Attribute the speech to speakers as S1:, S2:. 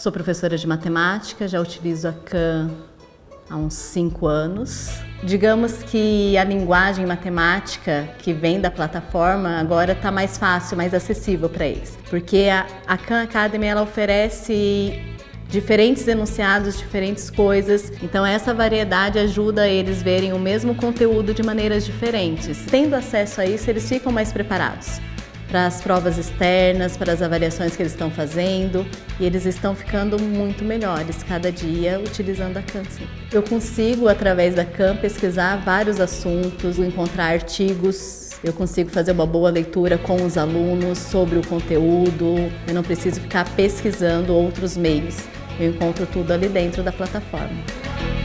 S1: Sou professora de matemática, já utilizo a CAM há uns cinco anos. Digamos que a linguagem matemática que vem da plataforma agora está mais fácil, mais acessível para eles, porque a, a Khan Academy ela oferece diferentes enunciados, diferentes coisas. Então essa variedade ajuda eles verem o mesmo conteúdo de maneiras diferentes. Tendo acesso a isso, eles ficam mais preparados para as provas externas, para as avaliações que eles estão fazendo e eles estão ficando muito melhores cada dia utilizando a CAM. Eu consigo, através da CAM, pesquisar vários assuntos, encontrar artigos eu consigo fazer uma boa leitura com os alunos sobre o conteúdo, eu não preciso ficar pesquisando outros meios. Eu encontro tudo ali dentro da plataforma.